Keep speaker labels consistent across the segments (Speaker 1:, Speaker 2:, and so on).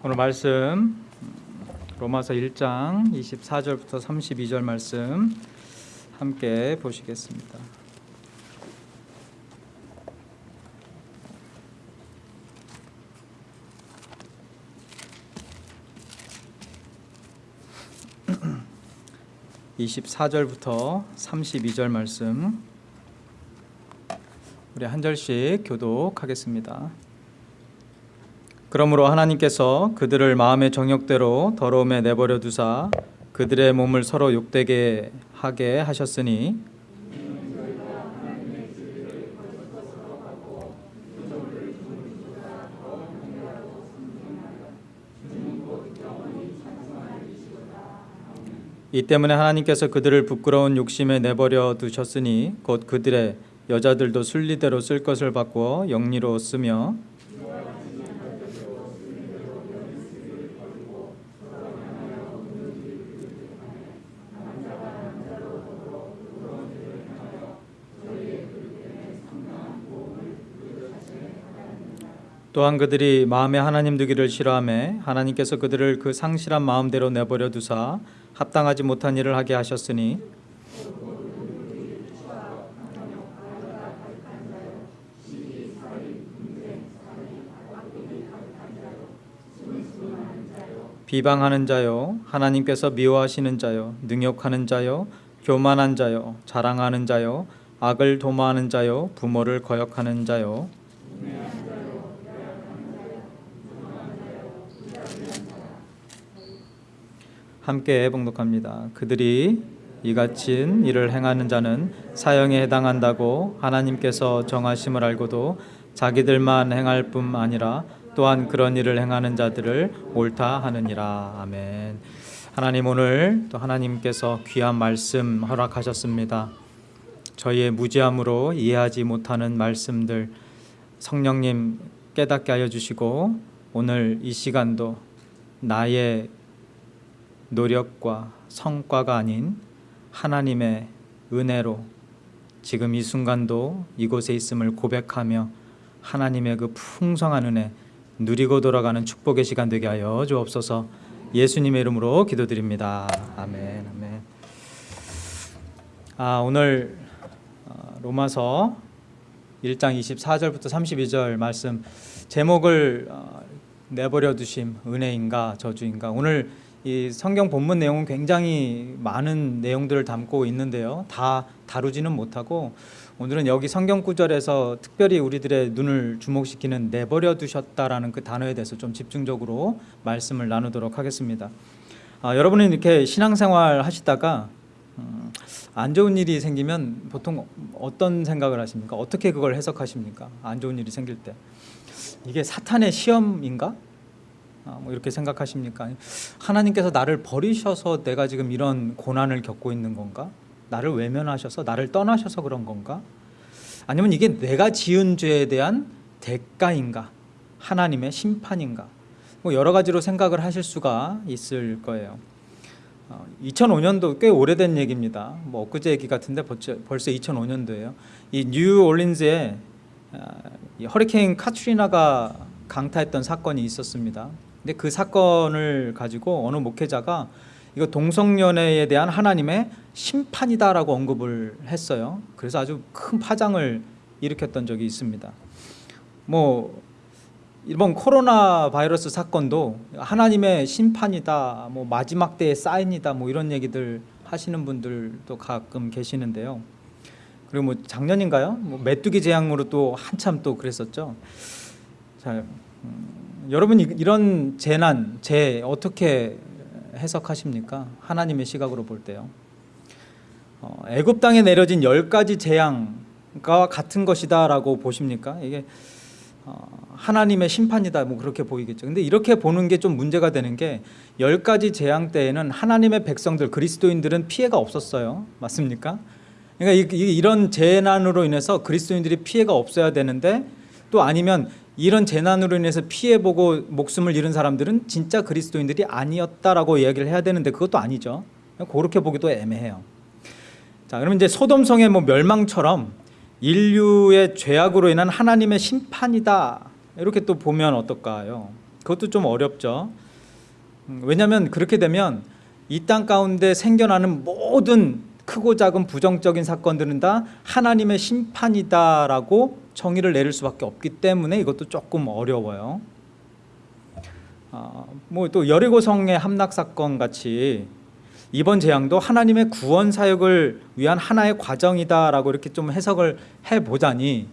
Speaker 1: 오늘 말씀 로마서 1장 24절부터 32절 말씀 함께 보시겠습니다. (24절부터) (32절) 말씀 우리 한 절씩 교독하겠습니다. 그러므로 하나님께서 그들을 마음의 정욕대로 더러움에 내버려 두사 그들의 몸을 서로 욕되게 하게 하셨으니 이 때문에 하나님께서 그들을 부끄러운 욕심에 내버려 두셨으니 곧 그들의 여자들도 순리대로 쓸 것을 바꾸어 영리로 쓰며 또한 그들이 마음에 하나님 두기를 싫어하며 하나님께서 그들을 그 상실한 마음대로 내버려 두사 합당하지 못한 일을 하게 하셨으니 비방하는 자요 하나님께서 미워하시는 자요 능욕하는 자요 교만한 자요 자랑하는 자요 악을 도모하는 자요 부모를 거역하는 자요 함께 봉독합니다. 그들이 이같이 일을 행하는 자는 사형에 해당한다고 하나님께서 정하심을 알고도 자기들만 행할 뿐 아니라 또한 그런 일을 행하는 자들을 옳다 하느니라. 아멘. 하나님 오늘 또 하나님께서 귀한 말씀 허락하셨습니다. 저희의 무지함으로 이해하지 못하는 말씀들 성령님 깨닫게 하여 주시고 오늘 이 시간도 나의 노력과 성과가 아닌 하나님의 은혜로 지금 이 순간도 이곳에 있음을 고백하며 하나님의 그 풍성한 은혜 누리고 돌아가는 축복의 시간 되게 하여 주옵소서 예수님의 이름으로 기도드립니다. 아멘. 아멘. 아, 오늘 어, 로마서 1장 24절부터 32절 말씀 제목을 어, 내버려 두심 은혜인가 저주인가 오늘 이 성경 본문 내용은 굉장히 많은 내용들을 담고 있는데요. 다 다루지는 못하고 오늘은 여기 성경 구절에서 특별히 우리들의 눈을 주목시키는 내버려 두셨다라는 그 단어에 대해서 좀 집중적으로 말씀을 나누도록 하겠습니다. 아, 여러분은 이렇게 신앙생활 하시다가 음, 안 좋은 일이 생기면 보통 어떤 생각을 하십니까? 어떻게 그걸 해석하십니까? 안 좋은 일이 생길 때 이게 사탄의 시험인가? 아, 뭐 이렇게 생각하십니까? 하나님께서 나를 버리셔서 내가 지금 이런 고난을 겪고 있는 건가? 나를 외면하셔서 나를 떠나셔서 그런 건가? 아니면 이게 내가 지은 죄에 대한 대가인가? 하나님의 심판인가? 뭐 여러 가지로 생각을 하실 수가 있을 거예요. 2005년도 어, 꽤 오래된 얘기입니다. 뭐 엊그제 얘기 같은데 벌써 2005년도예요. 이 뉴올린즈에 아, 허리케인 카트리나가 강타했던 사건이 있었습니다. 근데 그 사건을 가지고 어느 목회자가 이거 동성연애에 대한 하나님의 심판이다라고 언급을 했어요. 그래서 아주 큰 파장을 일으켰던 적이 있습니다. 뭐 이번 코로나 바이러스 사건도 하나님의 심판이다, 뭐 마지막 때의 사인이다, 뭐 이런 얘기들 하시는 분들도 가끔 계시는데요. 그리고 뭐 작년인가요? 뭐 메뚜기 재앙으로 또 한참 또 그랬었죠. 자, 음, 여러분 이런 재난, 재 어떻게 해석하십니까? 하나님의 시각으로 볼 때요. 어, 애굽 땅에 내려진 열 가지 재앙과 같은 것이다 라고 보십니까? 이게 어, 하나님의 심판이다 뭐 그렇게 보이겠죠. 근데 이렇게 보는 게 좀 문제가 되는 게 열 가지 재앙 때에는 하나님의 백성들 그리스도인들은 피해가 없었어요. 맞습니까? 그러니까 이, 이런 재난으로 인해서 그리스도인들이 피해가 없어야 되는데 또 아니면 이런 재난으로 인해서 피해보고 목숨을 잃은 사람들은 진짜 그리스도인들이 아니었다라고 이야기를 해야 되는데 그것도 아니죠. 그렇게 보기도 애매해요. 자, 그러면 이제 소돔성의 뭐 멸망처럼 인류의 죄악으로 인한 하나님의 심판이다. 이렇게 또 보면 어떨까요? 그것도 좀 어렵죠. 음, 왜냐하면 그렇게 되면 이 땅 가운데 생겨나는 모든 크고 작은 부정적인 사건들은 다 하나님의 심판이다라고 정의를 내릴 수밖에 없기 때문에 이것도 조금 어려워요. 아, 뭐또 여리고성의 함락 사건 같이 이번 재앙도 하나님의 구원 사역을 위한 하나의 과정이다라고 이렇게 좀 해석을 해 보자니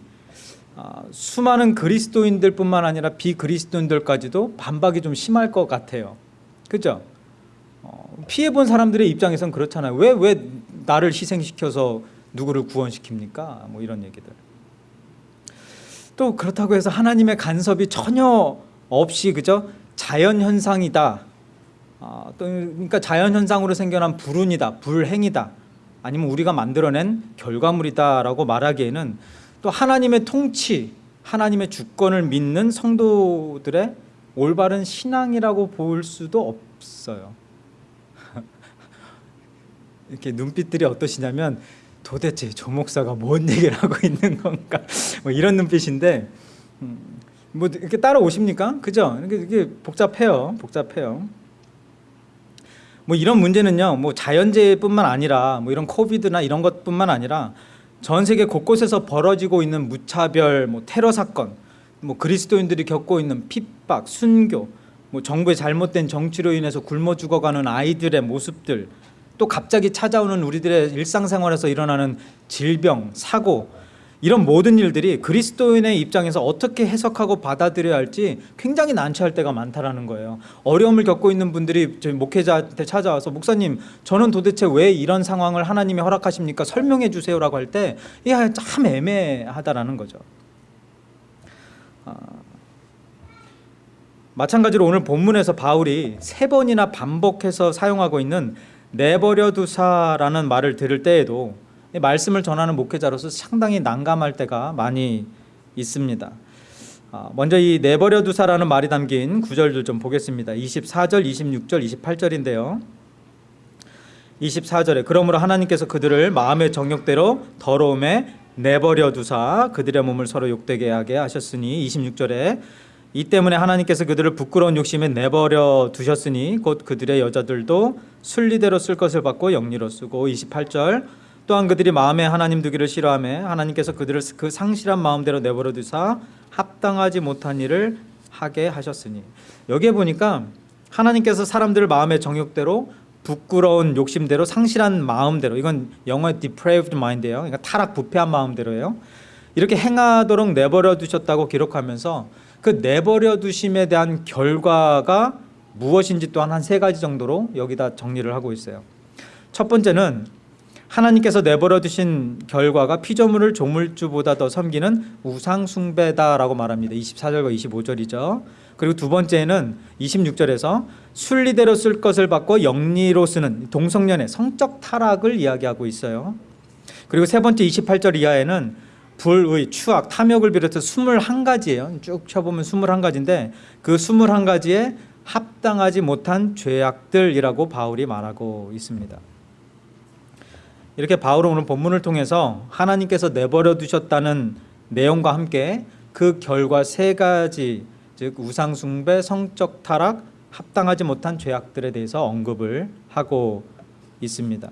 Speaker 1: 아, 수많은 그리스도인들뿐만 아니라 비그리스도인들까지도 반박이 좀 심할 것 같아요. 그죠? 어, 피해 본 사람들의 입장에선 그렇잖아요. 왜 왜 나를 희생시켜서 누구를 구원시킵니까? 뭐 이런 얘기들. 또 그렇다고 해서 하나님의 간섭이 전혀 없이 그죠? 자연 현상이다. 아, 또 그러니까 자연 현상으로 생겨난 불운이다, 불행이다, 아니면 우리가 만들어낸 결과물이다 라고 말하기에는 또 하나님의 통치, 하나님의 주권을 믿는 성도들의 올바른 신앙이라고 볼 수도 없어요. 이렇게 눈빛들이 어떠시냐면 도대체 조 목사가 뭔 얘기를 하고 있는 건가 뭐 이런 눈빛인데 음, 뭐 이렇게 따라오십니까? 그죠? 이게, 복잡해요, 복잡해요. 뭐 이런 문제는요, 뭐 자연재해뿐만 아니라 뭐 이런 코비드나 이런 것뿐만 아니라 전 세계 곳곳에서 벌어지고 있는 무차별, 뭐 테러 사건, 뭐 그리스도인들이 겪고 있는 핍박, 순교, 뭐 정부의 잘못된 정치로 인해서 굶어 죽어가는 아이들의 모습들, 또 갑자기 찾아오는 우리들의 일상생활에서 일어나는 질병, 사고 이런 모든 일들이 그리스도인의 입장에서 어떻게 해석하고 받아들여야 할지 굉장히 난처할 때가 많다라는 거예요. 어려움을 겪고 있는 분들이 목회자한테 찾아와서 목사님, 저는 도대체 왜 이런 상황을 하나님이 허락하십니까? 설명해 주세요라고 할 때 이게 참 애매하다라는 거죠. 아, 마찬가지로 오늘 본문에서 바울이 세 번이나 반복해서 사용하고 있는 내버려 두사라는 말을 들을 때에도 말씀을 전하는 목회자로서 상당히 난감할 때가 많이 있습니다. 아, 먼저 이 내버려 두사라는 말이 담긴 구절들 좀 보겠습니다. 24절, 26절, 28절인데요. 24절에 그러므로 하나님께서 그들을 마음의 정욕대로 더러움에 내버려 두사 그들의 몸을 서로 욕되게 하게 하셨으니 26절에 이 때문에 하나님께서 그들을 부끄러운 욕심에 내버려 두셨으니 곧 그들의 여자들도 순리대로 쓸 것을 받고 영리로 쓰고 28절 또한 그들이 마음에 하나님 두기를 싫어하며 하나님께서 그들을 그 상실한 마음대로 내버려 두사 합당하지 못한 일을 하게 하셨으니 여기에 보니까 하나님께서 사람들을 마음의 정욕대로 부끄러운 욕심대로 상실한 마음대로 이건 영어의 depraved mind예요. 그러니까 타락 부패한 마음대로예요. 이렇게 행하도록 내버려 두셨다고 기록하면서 그 내버려 두심에 대한 결과가 무엇인지 또한 한 세 가지 정도로 여기다 정리를 하고 있어요. 첫 번째는 하나님께서 내버려 두신 결과가 피조물을 조물주보다 더 섬기는 우상 숭배다라고 말합니다. 24절과 25절이죠. 그리고 두 번째는 26절에서 순리대로 쓸 것을 받고 영리로 쓰는 동성연의 성적 타락을 이야기하고 있어요. 그리고 세 번째 28절 이하에는 불의, 추악, 탐욕을 비롯해서 21가지예요. 쭉 쳐보면 21가지인데 그 21가지에 합당하지 못한 죄악들이라고 바울이 말하고 있습니다. 이렇게 바울은 오늘 본문을 통해서 하나님께서 내버려 두셨다는 내용과 함께 그 결과 세 가지 즉 우상 숭배, 성적 타락, 합당하지 못한 죄악들에 대해서 언급을 하고 있습니다.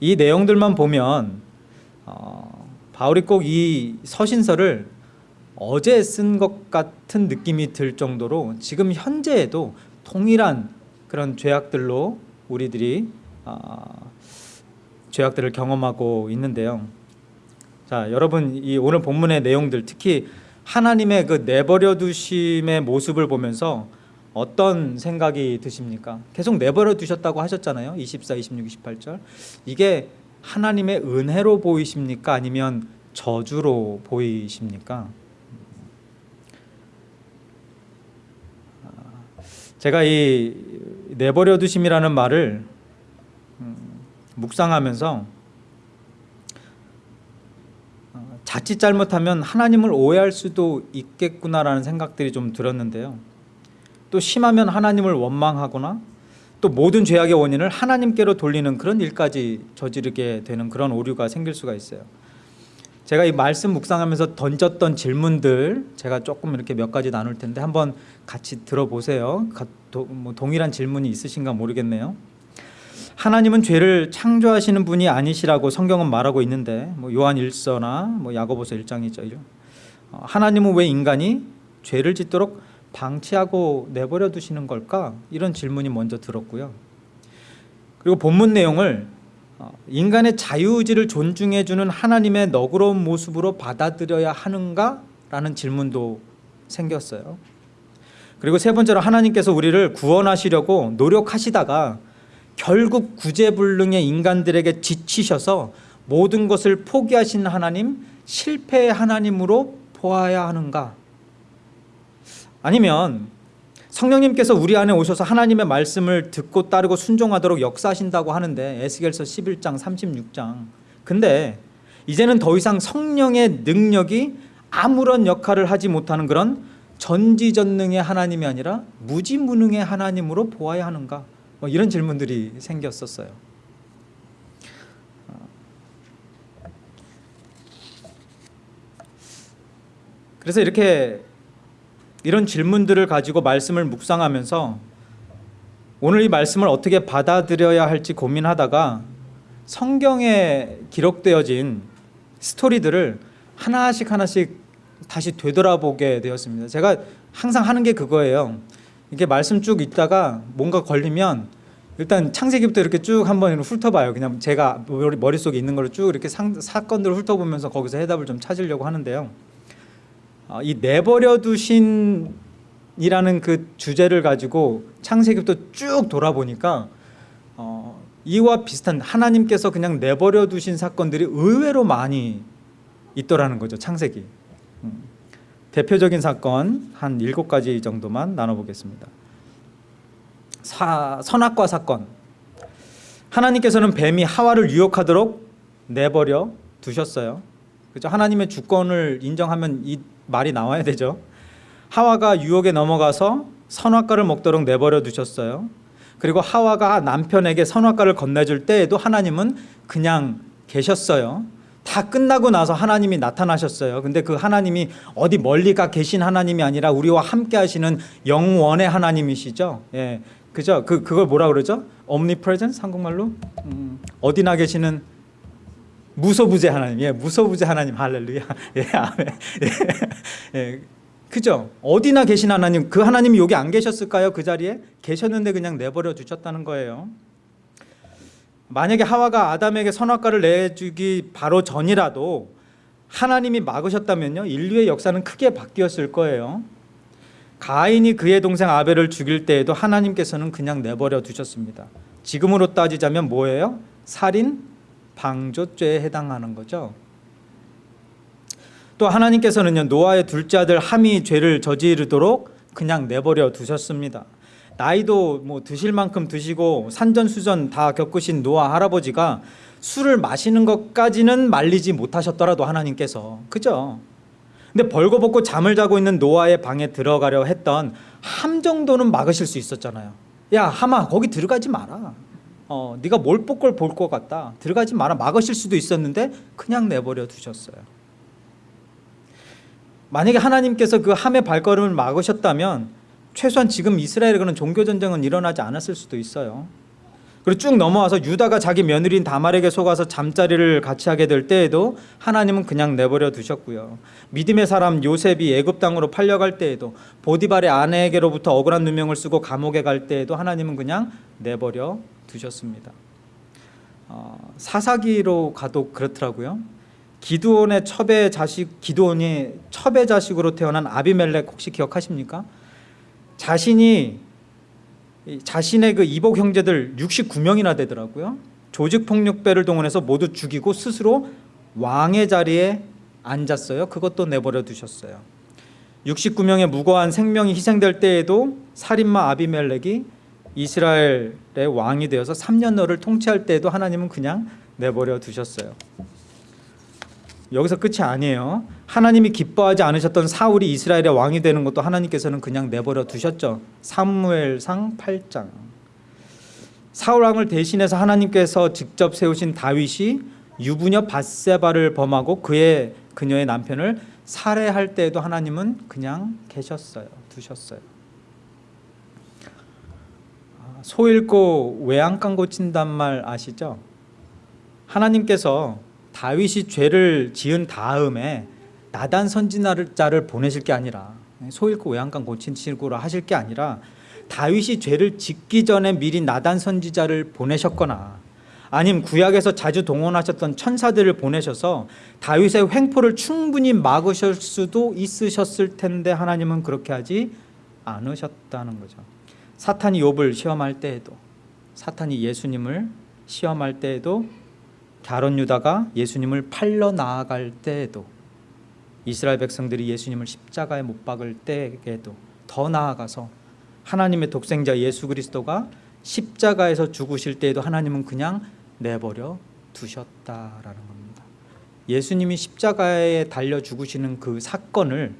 Speaker 1: 이 내용들만 보면 어, 바울이 꼭 이 서신서를 어제 쓴 것 같은 느낌이 들 정도로 지금 현재에도 동일한 그런 죄악들로 우리들이 어, 죄악들을 경험하고 있는데요. 자, 여러분 이 오늘 본문의 내용들 특히 하나님의 그 내버려 두심의 모습을 보면서 어떤 생각이 드십니까? 계속 내버려 두셨다고 하셨잖아요. 24, 26, 28절. 이게 하나님의 은혜로 보이십니까? 아니면 저주로 보이십니까? 제가 이 내버려 두심이라는 말을 묵상하면서 어, 자칫 잘못하면 하나님을 오해할 수도 있겠구나라는 생각들이 좀 들었는데요. 또 심하면 하나님을 원망하거나 또 모든 죄악의 원인을 하나님께로 돌리는 그런 일까지 저지르게 되는 그런 오류가 생길 수가 있어요. 제가 이 말씀 묵상하면서 던졌던 질문들 제가 조금 이렇게 몇 가지 나눌 텐데 한번 같이 들어보세요. 뭐 동일한 질문이 있으신가 모르겠네요. 하나님은 죄를 창조하시는 분이 아니시라고 성경은 말하고 있는데 뭐 요한 1서나 뭐 야고보서 1장이죠. 어, 하나님은 왜 인간이 죄를 짓도록 방치하고 내버려 두시는 걸까? 이런 질문이 먼저 들었고요. 그리고 본문 내용을 어, 인간의 자유의지를 존중해 주는 하나님의 너그러운 모습으로 받아들여야 하는가 라는 질문도 생겼어요. 그리고 세 번째로 하나님께서 우리를 구원하시려고 노력하시다가 결국 구제불능의 인간들에게 지치셔서 모든 것을 포기하신 하나님, 실패의 하나님으로 보아야 하는가? 아니면 성령님께서 우리 안에 오셔서 하나님의 말씀을 듣고 따르고 순종하도록 역사하신다고 하는데 에스겔서 11장 36장. 근데 이제는 더 이상 성령의 능력이 아무런 역할을 하지 못하는 그런 전지전능의 하나님이 아니라 무지무능의 하나님으로 보아야 하는가? 뭐 이런 질문들이 생겼었어요. 그래서 이렇게 이런 질문들을 가지고 말씀을 묵상하면서 오늘 이 말씀을 어떻게 받아들여야 할지 고민하다가 성경에 기록되어진 스토리들을 하나씩 하나씩 다시 되돌아보게 되었습니다. 제가 항상 하는 게 그거예요. 이게 말씀 쭉 읽다가 뭔가 걸리면 일단 창세기부터 이렇게 쭉 한번 훑어봐요. 그냥 제가 머릿속에 있는 걸 쭉 이렇게 상, 사건들을 훑어보면서 거기서 해답을 좀 찾으려고 하는데요. 어, 이 내버려 두신 이라는 그 주제를 가지고 창세기부터 쭉 돌아보니까 어, 이와 비슷한 하나님께서 그냥 내버려 두신 사건들이 의외로 많이 있더라는 거죠. 창세기. 음. 대표적인 사건 한 일곱 가지 정도만 나눠보겠습니다. 사, 선악과 사건. 하나님께서는 뱀이 하와를 유혹하도록 내버려 두셨어요. 그죠? 하나님의 주권을 인정하면 이 말이 나와야 되죠. 하와가 유혹에 넘어가서 선악과를 먹도록 내버려 두셨어요. 그리고 하와가 남편에게 선악과를 건네줄 때에도 하나님은 그냥 계셨어요. 다 끝나고 나서 하나님이 나타나셨어요. 근데 그 하나님이 어디 멀리 가 계신 하나님이 아니라 우리와 함께 하시는 영원의 하나님이시죠. 예. 그죠? 그 그걸 뭐라 그러죠? omnipresence 한국말로? 음, 어디나 계시는 무소부재 하나님, 예, 무소부재 하나님, 할렐루야, 예, 아멘, 예, 예, 그죠? 어디나 계신 하나님, 그 하나님이 여기 안 계셨을까요? 그 자리에 계셨는데 그냥 내버려 두셨다는 거예요. 만약에 하와가 아담에게 선악과를 내주기 바로 전이라도 하나님이 막으셨다면요, 인류의 역사는 크게 바뀌었을 거예요. 가인이 그의 동생 아벨을 죽일 때에도 하나님께서는 그냥 내버려 두셨습니다. 지금으로 따지자면 뭐예요? 살인, 방조죄에 해당하는 거죠. 또 하나님께서는요 노아의 둘째 아들 함이 죄를 저지르도록 그냥 내버려 두셨습니다. 나이도 뭐 드실 만큼 드시고 산전수전 다 겪으신 노아 할아버지가 술을 마시는 것까지는 말리지 못하셨더라도 하나님께서 그죠? 근데 벌거벗고 잠을 자고 있는 노아의 방에 들어가려 했던 함 정도는 막으실 수 있었잖아요. 야 함아 거기 들어가지 마라. 어 네가 뭘 볼 걸 볼 것 같다. 들어가지 마라. 막으실 수도 있었는데 그냥 내버려 두셨어요. 만약에 하나님께서 그 함의 발걸음을 막으셨다면 최소한 지금 이스라엘에 그런 종교 전쟁은 일어나지 않았을 수도 있어요. 그리고 쭉 넘어와서 유다가 자기 며느리인 다말에게 속아서 잠자리를 같이 하게 될 때에도 하나님은 그냥 내버려 두셨고요. 믿음의 사람 요셉이 애굽 땅으로 팔려갈 때에도 보디발의 아내에게로부터 억울한 누명을 쓰고 감옥에 갈 때에도 하나님은 그냥 내버려 두셨습니다. 어, 사사기로 가도 그렇더라고요. 기드온의 첩의 자식 기드온이 첩의 자식으로 태어난 아비멜렉 혹시 기억하십니까? 자신이 이 자신의 그 이복 형제들 69명이나 되더라고요. 조직 폭력배를 동원해서 모두 죽이고 스스로 왕의 자리에 앉았어요. 그것도 내버려 두셨어요. 69명의 무고한 생명이 희생될 때에도 살인마 아비멜렉이 이스라엘의 왕이 되어서 3년너를 통치할 때에도 하나님은 그냥 내버려 두셨어요. 여기서 끝이 아니에요. 하나님이 기뻐하지 않으셨던 사울이 이스라엘의 왕이 되는 것도 하나님께서는 그냥 내버려 두셨죠. 사무엘상 8장. 사울 왕을 대신해서 하나님께서 직접 세우신 다윗이 유부녀 바세바를 범하고 그의 그녀의 남편을 살해할 때에도 하나님은 그냥 계셨어요. 두셨어요. 아, 소 잃고 외양간 고 친단 말 아시죠? 하나님께서 다윗이 죄를 지은 다음에 나단 선지자를 보내실 게 아니라 소 잃고 외양간 고치시고 하실 게 아니라 다윗이 죄를 짓기 전에 미리 나단 선지자를 보내셨거나 아님 구약에서 자주 동원하셨던 천사들을 보내셔서 다윗의 횡포를 충분히 막으실 수도 있으셨을 텐데 하나님은 그렇게 하지 않으셨다는 거죠. 사탄이 욥을 시험할 때에도 사탄이 예수님을 시험할 때에도 가론 유다가 예수님을 팔러 나아갈 때에도 이스라엘 백성들이 예수님을 십자가에 못 박을 때에도 더 나아가서 하나님의 독생자 예수 그리스도가 십자가에서 죽으실 때에도 하나님은 그냥 내버려 두셨다라는 겁니다. 예수님이 십자가에 달려 죽으시는 그 사건을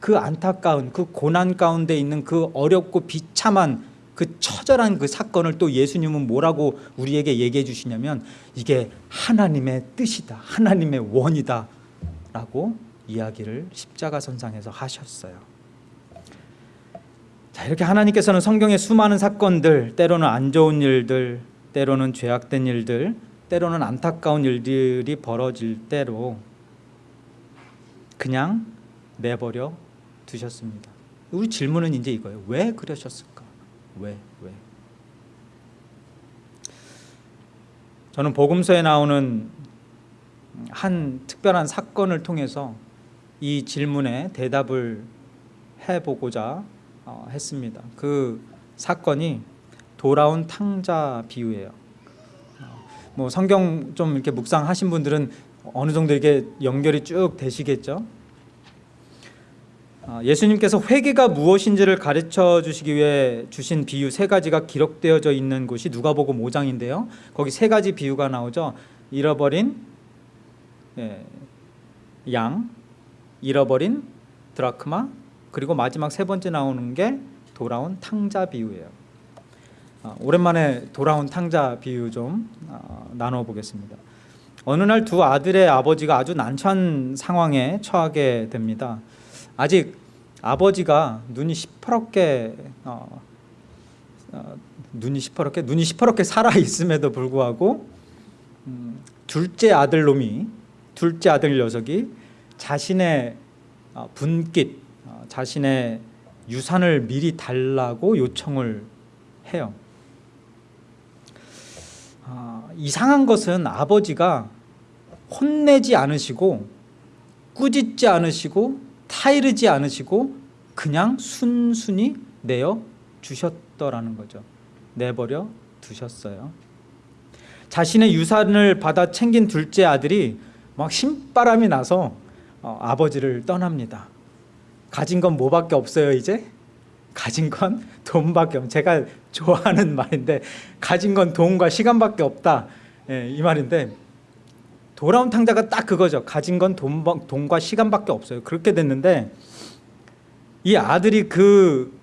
Speaker 1: 그 안타까운 그 고난 가운데 있는 그 어렵고 비참한 그 처절한 그 사건을 또 예수님은 뭐라고 우리에게 얘기해 주시냐면 이게 하나님의 뜻이다. 하나님의 원이다. 라고 이야기를 십자가 선상에서 하셨어요. 자, 이렇게 하나님께서는 성경의 수많은 사건들, 때로는 안 좋은 일들, 때로는 죄악된 일들, 때로는 안타까운 일들이 벌어질 때로 그냥 내버려 두셨습니다. 우리 질문은 이제 이거예요. 왜 그러셨을까? 왜? 왜? 저는 복음서에 나오는 한 특별한 사건을 통해서 이 질문에 대답을 해보고자 어, 했습니다. 그 사건이 돌아온 탕자 비유예요. 어, 뭐 성경 좀 이렇게 묵상하신 분들은 어느 정도 이게 연결이 쭉 되시겠죠. 어, 예수님께서 회개가 무엇인지를 가르쳐 주시기 위해 주신 비유 세 가지가 기록되어져 있는 곳이 누가복음 5장인데요. 거기 세 가지 비유가 나오죠. 잃어버린 예, 양, 잃어버린 드라크마, 그리고 마지막 세 번째 나오는 게 돌아온 탕자 비유예요. 어, 오랜만에 돌아온 탕자 비유 좀 어, 나눠 보겠습니다. 어느 날 두 아들의 아버지가 아주 난처한 상황에 처하게 됩니다. 아직 아버지가 눈이 시퍼렇게 어, 어, 눈이 시퍼렇게 눈이 시퍼렇게 살아 있음에도 불구하고 음, 둘째 아들 놈이 둘째 아들 녀석이 자신의 어, 분깃 어, 자신의 유산을 미리 달라고 요청을 해요. 어, 이상한 것은 아버지가 혼내지 않으시고 꾸짖지 않으시고 타이르지 않으시고 그냥 순순히 내어 주셨더라는 거죠. 내버려 두셨어요. 자신의 유산을 받아 챙긴 둘째 아들이 막 신바람이 나서 어, 아버지를 떠납니다. 가진 건 뭐밖에 없어요 이제? 가진 건 돈밖에 없. 제가 좋아하는 말인데 가진 건 돈과 시간밖에 없다. 예, 이 말인데 돌아온 탕자가 딱 그거죠. 가진 건 돈, 돈과 시간밖에 없어요. 그렇게 됐는데 이 아들이 그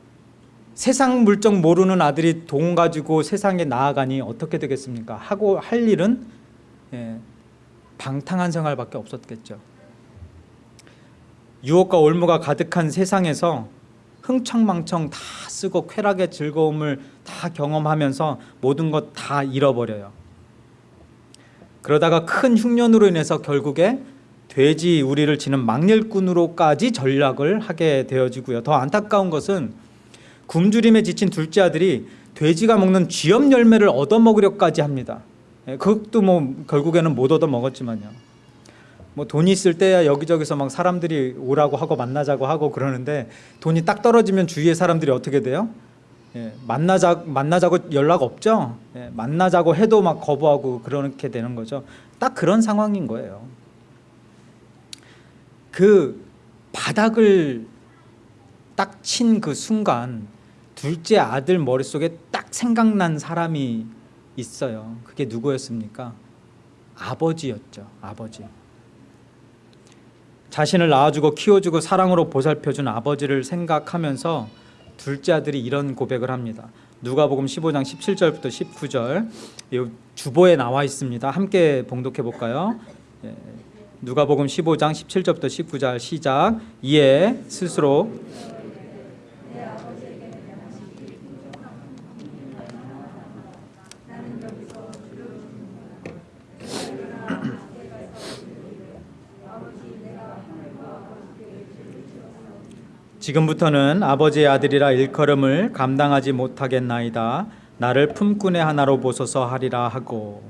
Speaker 1: 세상 물정 모르는 아들이 돈 가지고 세상에 나아가니 어떻게 되겠습니까? 하고 할 일은 예, 방탕한 생활밖에 없었겠죠. 유혹과 올무가 가득한 세상에서 흥청망청 다 쓰고 쾌락의 즐거움을 다 경험하면서 모든 것 다 잃어버려요. 그러다가 큰 흉년으로 인해서 결국에 돼지 우리를 치는 망렬꾼으로까지 전락을 하게 되어지고요. 더 안타까운 것은 굶주림에 지친 둘째 아들이 돼지가 먹는 쥐염 열매를 얻어먹으려까지 합니다. 예, 그것도 뭐 결국에는 못 얻어먹었지만요. 뭐 돈이 있을 때야 여기저기서 막 사람들이 오라고 하고 만나자고 하고 그러는데 돈이 딱 떨어지면 주위의 사람들이 어떻게 돼요? 예, 만나자 만나자고 연락 없죠. 예, 만나자고 해도 막 거부하고 그렇게 되는 거죠. 딱 그런 상황인 거예요. 그 바닥을 딱 친 그 순간 둘째 아들 머릿속에 딱 생각난 사람이 있어요. 그게 누구였습니까? 아버지였죠. 아버지. 자신을 낳아주고 키워주고 사랑으로 보살펴준 아버지를 생각하면서 둘째 아들이 이런 고백을 합니다. 누가복음 15장 17절부터 19절 이 주보에 나와 있습니다. 함께 봉독해 볼까요? 예, 누가복음 15장 17절부터 19절 시작. 이에 스스로 지금부터는 아버지의 아들이라 일컬음을 감당하지 못하겠나이다. 나를 품꾼의 하나로 보소서 하리라 하고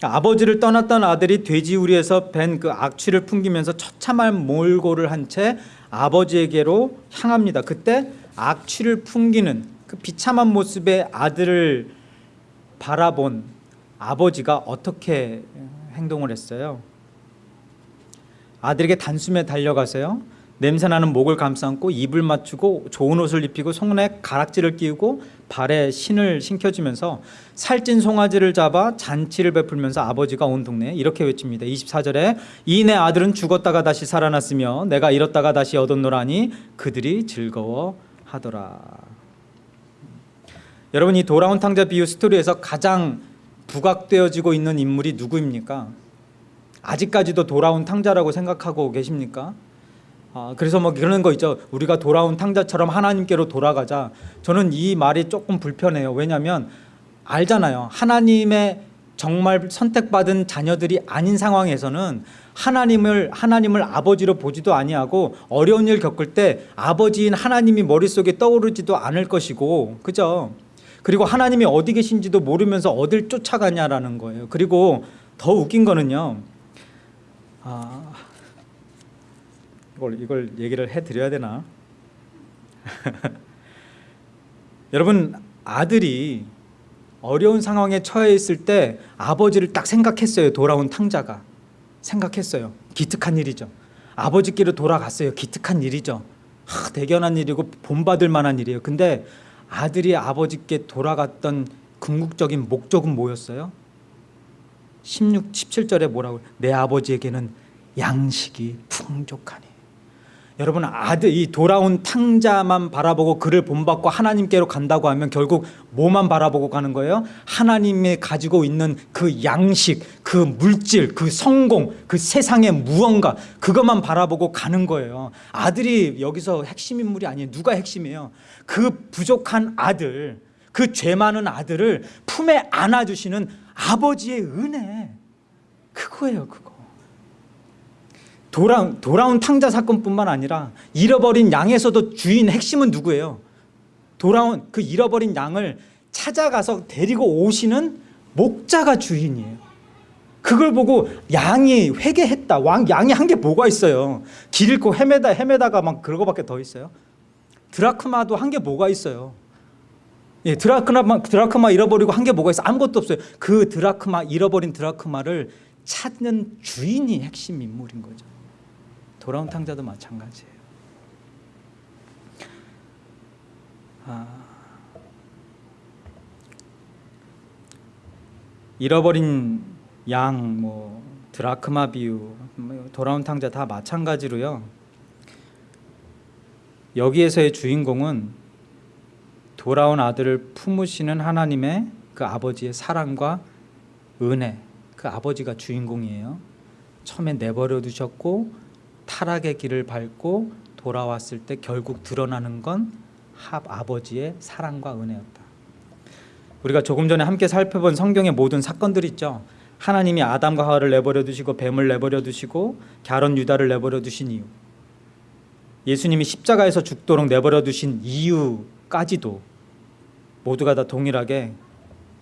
Speaker 1: 아버지를 떠났던 아들이 돼지우리에서 벤그 악취를 풍기면서 처참한 몰골을 한 채 아버지에게로 향합니다. 그때 악취를 풍기는 그 비참한 모습의 아들을 바라본 아버지가 어떻게 행동을 했어요? 아들에게 단숨에 달려가세요. 냄새나는 목을 감싸고 입을 맞추고 좋은 옷을 입히고 손에 가락지를 끼우고 발에 신을 신겨주면서 살찐 송아지를 잡아 잔치를 베풀면서 아버지가 온 동네에 이렇게 외칩니다. 24절에 이 내 아들은 죽었다가 다시 살아났으며 내가 잃었다가 다시 얻었노라니 그들이 즐거워하더라. 여러분 이 돌아온 탕자 비유 스토리에서 가장 부각되어지고 있는 인물이 누구입니까? 아직까지도 돌아온 탕자라고 생각하고 계십니까? 아, 그래서 뭐 그런 거 있죠. 우리가 돌아온 탕자처럼 하나님께로 돌아가자. 저는 이 말이 조금 불편해요. 왜냐하면 알잖아요. 하나님의 정말 선택받은 자녀들이 아닌 상황에서는 하나님을 하나님을 아버지로 보지도 아니하고 어려운 일 겪을 때 아버지인 하나님이 머릿속에 떠오르지도 않을 것이고 그죠? 그리고 하나님이 어디 계신지도 모르면서 어딜 쫓아가냐라는 거예요. 그리고 더 웃긴 거는요. 아, 이걸 이걸 얘기를 해 드려야 되나? 여러분 아들이 어려운 상황에 처해 있을 때 아버지를 딱 생각했어요. 돌아온 탕자가 생각했어요. 기특한 일이죠. 아버지께로 돌아갔어요. 기특한 일이죠. 하, 대견한 일이고 본받을 만한 일이에요. 근데 아들이 아버지께 돌아갔던 궁극적인 목적은 뭐였어요? 16, 17절에 뭐라고 내 아버지에게는 양식이 풍족하니 여러분 아들 이 돌아온 탕자만 바라보고 그를 본받고 하나님께로 간다고 하면 결국 뭐만 바라보고 가는 거예요? 하나님이 가지고 있는 그 양식, 그 물질, 그 성공, 그 세상의 무언가 그것만 바라보고 가는 거예요. 아들이 여기서 핵심 인물이 아니에요. 누가 핵심이에요? 그 부족한 아들, 그 죄 많은 아들을 품에 안아주시는 아버지의 은혜 그거예요, 그거. 돌아, 돌아온 탕자 사건뿐만 아니라 잃어버린 양에서도 주인 핵심은 누구예요? 돌아온 그 잃어버린 양을 찾아가서 데리고 오시는 목자가 주인이에요. 그걸 보고 양이 회개했다. 왕 양이 한 게 뭐가 있어요? 길 잃고 헤매다 헤매다가 막 그거밖에 더 있어요. 드라크마도 한 게 뭐가 있어요? 예, 드라크마 드라크마 잃어버리고 한 게 뭐가 있어? 아무것도 없어요. 그 드라크마 잃어버린 드라크마를 찾는 주인이 핵심 인물인 거죠. 돌아온 탕자도 마찬가지예요. 아, 잃어버린 양, 뭐 드라크마 비유, 뭐 돌아온 탕자 다 마찬가지로요. 여기에서의 주인공은 돌아온 아들을 품으시는 하나님의 그 아버지의 사랑과 은혜, 그 아버지가 주인공이에요. 처음에 내버려 두셨고 타락의 길을 밟고 돌아왔을 때 결국 드러나는 건 아버지의 사랑과 은혜였다. 우리가 조금 전에 함께 살펴본 성경의 모든 사건들 있죠. 하나님이 아담과 하와를 내버려 두시고 뱀을 내버려 두시고 갸론 유다를 내버려 두신 이유. 예수님이 십자가에서 죽도록 내버려 두신 이유까지도 모두가 다 동일하게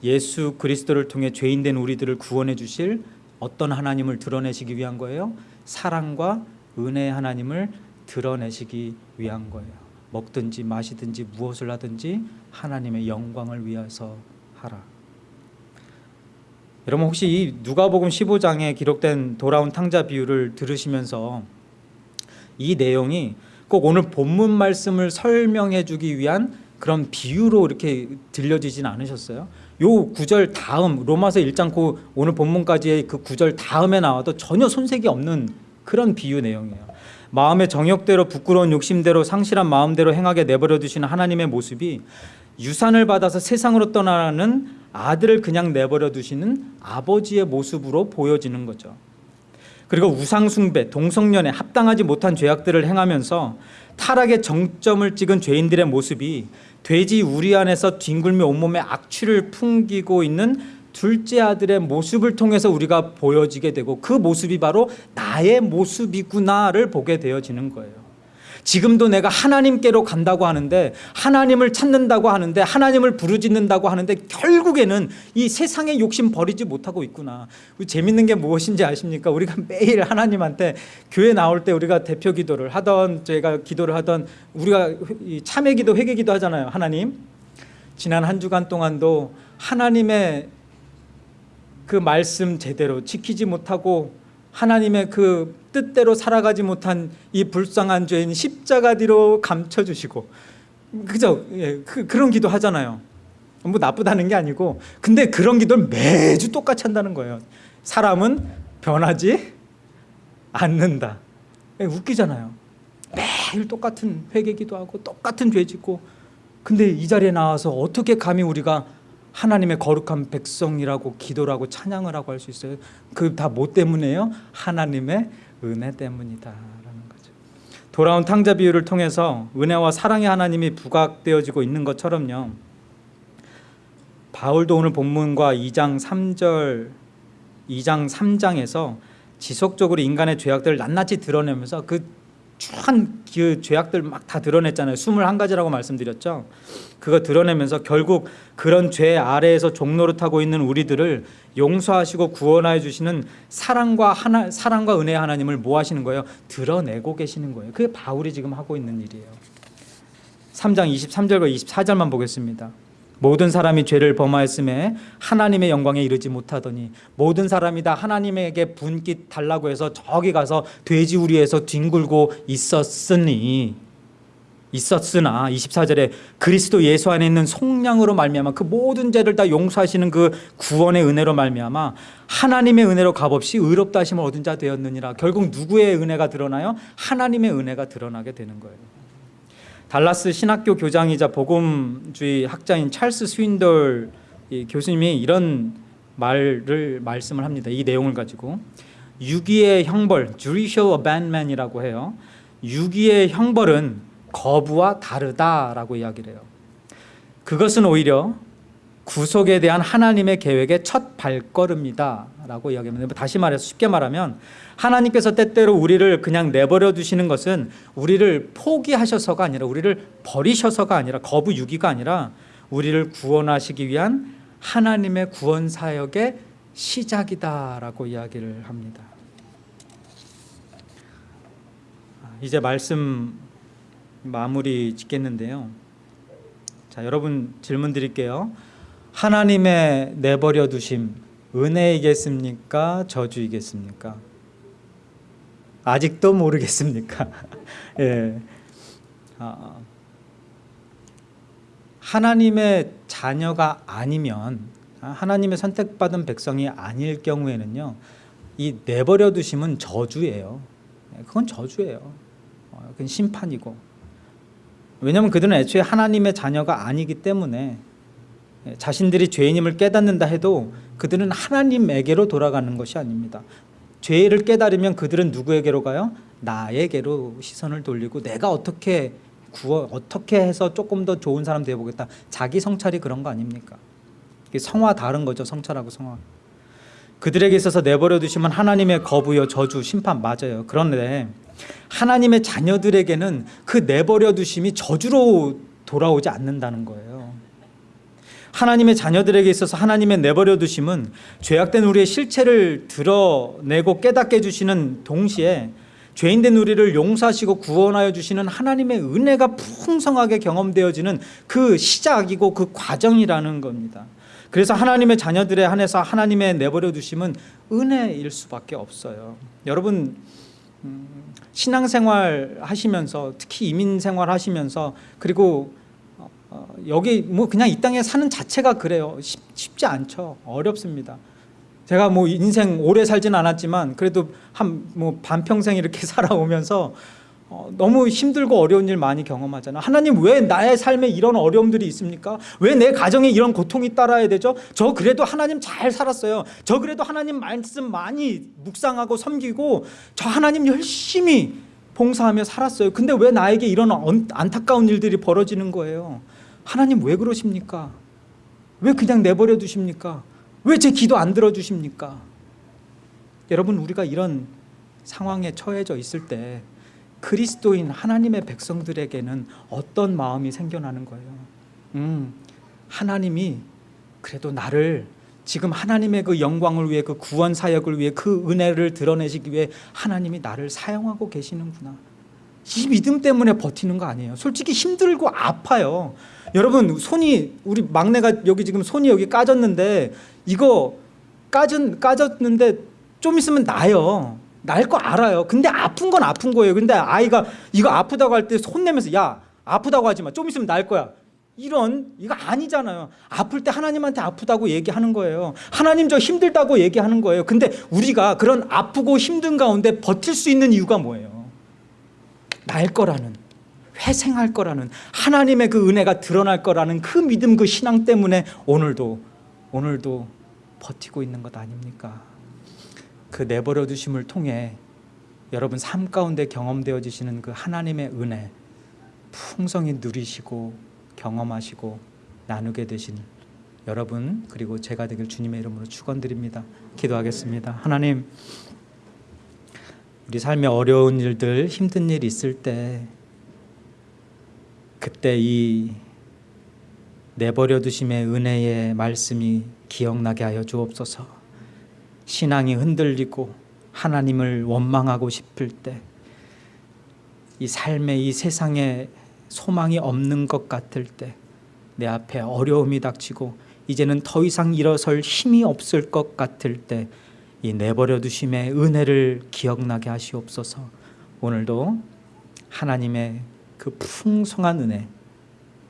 Speaker 1: 예수 그리스도를 통해 죄인된 우리들을 구원해 주실 어떤 하나님을 드러내시기 위한 거예요? 사랑과 은혜의 하나님을 드러내시기 위한 거예요. 먹든지 마시든지 무엇을 하든지 하나님의 영광을 위해서 하라. 여러분 혹시 이 누가복음 15장에 기록된 돌아온 탕자 비유를 들으시면서 이 내용이 꼭 오늘 본문 말씀을 설명해 주기 위한 그런 비유로 이렇게 들려지진 않으셨어요? 요 구절 다음 로마서 1장 고 오늘 본문까지의 그 구절 다음에 나와도 전혀 손색이 없는 그런 비유 내용이에요. 마음의 정욕대로 부끄러운 욕심대로 상실한 마음대로 행하게 내버려 두시는 하나님의 모습이 유산을 받아서 세상으로 떠나는 아들을 그냥 내버려 두시는 아버지의 모습으로 보여지는 거죠. 그리고 우상숭배, 동성연애, 합당하지 못한 죄악들을 행하면서 타락의 정점을 찍은 죄인들의 모습이 돼지 우리 안에서 뒹굴며 온몸에 악취를 풍기고 있는 둘째 아들의 모습을 통해서 우리가 보여지게 되고 그 모습이 바로 나의 모습이구나를 보게 되어지는 거예요. 지금도 내가 하나님께로 간다고 하는데 하나님을 찾는다고 하는데 하나님을 부르짖는다고 하는데 결국에는 이 세상의 욕심 버리지 못하고 있구나. 재밌는 게 무엇인지 아십니까? 우리가 매일 하나님한테 교회 나올 때 우리가 대표 기도를 하던 제가 기도를 하던 우리가 참회 기도 회개 기도 하잖아요. 하나님 지난 한 주간 동안도 하나님의 그 말씀 제대로 지키지 못하고 하나님의 그 뜻대로 살아가지 못한 이 불쌍한 죄인 십자가 뒤로 감춰 주시고 그죠? 예, 그, 그런 기도 하잖아요. 뭐 나쁘다는 게 아니고 근데 그런 기도를 매주 똑같이 한다는 거예요. 사람은 변하지 않는다. 예, 웃기잖아요. 매일 똑같은 회개 기도하고 똑같은 죄 짓고 근데 이 자리에 나와서 어떻게 감히 우리가 하나님의 거룩한 백성이라고 기도라고 찬양을 하고 할 수 있어요. 그 다 뭐 때문에요? 하나님의 은혜 때문이다라는 거죠. 돌아온 탕자 비유를 통해서 은혜와 사랑의 하나님이 부각되어지고 있는 것처럼요. 바울도 오늘 본문과 2장 3절 2장 3장에서 지속적으로 인간의 죄악들을 낱낱이 드러내면서 그 추한 그 죄악들 막 다 드러냈잖아요. 21가지라고 말씀드렸죠. 그거 드러내면서 결국 그런 죄 아래에서 종노릇하고 있는 우리들을 용서하시고 구원하여 주시는 사랑과 하나 사랑과 은혜의 하나님을 뭐 하시는 거예요? 드러내고 계시는 거예요. 그게 바울이 지금 하고 있는 일이에요. 3장 23절과 24절만 보겠습니다. 모든 사람이 죄를 범하였음에 하나님의 영광에 이르지 못하더니 모든 사람이 다 하나님에게 분깃 달라고 해서 저기 가서 돼지 우리에서 뒹굴고 있었으니 있었으나 24절에 그리스도 예수 안에 있는 속량으로 말미암아 그 모든 죄를 다 용서하시는 그 구원의 은혜로 말미암아 하나님의 은혜로 값없이 의롭다 하심을 얻은 자 되었느니라 결국 누구의 은혜가 드러나요? 하나님의 은혜가 드러나게 되는 거예요 달라스 신학교 교장이자 복음주의 학자인 찰스 스윈돌 교수님이 이런 말을 말씀을 합니다. 이 내용을 가지고 유기의 형벌, judicial abandonment이라고 해요. 유기의 형벌은 거부와 다르다라고 이야기를 해요. 그것은 오히려 구속에 대한 하나님의 계획의 첫 발걸음이다 라고 이야기합니다. 다시 말해서 쉽게 말하면 하나님께서 때때로 우리를 그냥 내버려 두시는 것은 우리를 포기하셔서가 아니라 우리를 버리셔서가 아니라 거부 유기가 아니라 우리를 구원하시기 위한 하나님의 구원 사역의 시작이다 라고 이야기를 합니다. 이제 말씀 마무리 짓겠는데요. 자, 여러분 질문 드릴게요. 하나님의 내버려 두심 은혜이겠습니까? 저주이겠습니까? 아직도 모르겠습니까? 예. 아, 하나님의 자녀가 아니면 하나님의 선택받은 백성이 아닐 경우에는요, 이 내버려 두심은 저주예요. 예, 그건 저주예요. 어, 그건 심판이고. 왜냐하면 그들은 애초에 하나님의 자녀가 아니기 때문에 예, 자신들이 죄인임을 깨닫는다 해도 그들은 하나님에게로 돌아가는 것이 아닙니다. 죄를 깨달으면 그들은 누구에게로 가요? 나에게로 시선을 돌리고 내가 어떻게 구워 어떻게 해서 조금 더 좋은 사람 되어 보겠다. 자기 성찰이 그런 거 아닙니까? 성화 다른 거죠. 성찰하고 성화. 그들에게 있어서 내버려 두시면 하나님의 거부요 저주 심판 맞아요. 그런데 하나님의 자녀들에게는 그 내버려 두심이 저주로 돌아오지 않는다는 거예요. 하나님의 자녀들에게 있어서 하나님의 내버려 두심은 죄악된 우리의 실체를 드러내고 깨닫게 해주시는 동시에 죄인된 우리를 용서하시고 구원하여 주시는 하나님의 은혜가 풍성하게 경험되어지는 그 시작이고 그 과정이라는 겁니다. 그래서 하나님의 자녀들에 한해서 하나님의 내버려 두심은 은혜일 수밖에 없어요. 여러분 음, 신앙생활 하시면서 특히 이민 생활 하시면서 그리고 어, 여기 뭐 그냥 이 땅에 사는 자체가 그래요. 쉽, 쉽지 않죠. 어렵습니다. 제가 뭐 인생 오래 살진 않았지만 그래도 한 뭐 반평생 이렇게 살아오면서 어, 너무 힘들고 어려운 일 많이 경험하잖아. 하나님 왜 나의 삶에 이런 어려움들이 있습니까? 왜 내 가정에 이런 고통이 따라야 되죠? 저 그래도 하나님 잘 살았어요. 저 그래도 하나님 말씀 많이 묵상하고 섬기고 저 하나님 열심히 봉사하며 살았어요. 근데 왜 나에게 이런 언- 안타까운 일들이 벌어지는 거예요? 하나님 왜 그러십니까? 왜 그냥 내버려 두십니까? 왜 제 기도 안 들어주십니까? 여러분 우리가 이런 상황에 처해져 있을 때 그리스도인 하나님의 백성들에게는 어떤 마음이 생겨나는 거예요? 음, 하나님이 그래도 나를 지금 하나님의 그 영광을 위해 그 구원 사역을 위해 그 은혜를 드러내시기 위해 하나님이 나를 사용하고 계시는구나. 이 믿음 때문에 버티는 거 아니에요. 솔직히 힘들고 아파요. 여러분 손이 우리 막내가 여기 지금 손이 여기 까졌는데 이거 까졌 까졌는데 좀 있으면 나요. 날 거 알아요. 근데 아픈 건 아픈 거예요. 근데 아이가 이거 아프다고 할 때 손 내면서 야 아프다고 하지 마. 좀 있으면 날 거야. 이런 이거 아니잖아요. 아플 때 하나님한테 아프다고 얘기하는 거예요. 하나님 저 힘들다고 얘기하는 거예요. 근데 우리가 그런 아프고 힘든 가운데 버틸 수 있는 이유가 뭐예요? 날 거라는 회생할 거라는 하나님의 그 은혜가 드러날 거라는 그 믿음 그 신앙 때문에 오늘도 오늘도 버티고 있는 것 아닙니까? 그 내버려 두심을 통해 여러분 삶 가운데 경험되어지시는 그 하나님의 은혜 풍성히 누리시고 경험하시고 나누게 되신 여러분 그리고 제가 되길 주님의 이름으로 축원드립니다. 기도하겠습니다. 하나님 우리 삶에 어려운 일들 힘든 일 있을 때 그때 이 내버려 두심의 은혜의 말씀이 기억나게 하여 주옵소서. 신앙이 흔들리고 하나님을 원망하고 싶을 때 이 삶에 이 세상에 소망이 없는 것 같을 때 내 앞에 어려움이 닥치고 이제는 더 이상 일어설 힘이 없을 것 같을 때 이 내버려 두심의 은혜를 기억나게 하시옵소서. 오늘도 하나님의 그 풍성한 은혜,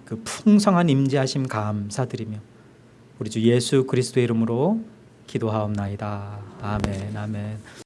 Speaker 1: 그 풍성한 임재하심 감사드리며 우리 주 예수 그리스도의 이름으로 기도하옵나이다. 아멘. 아멘.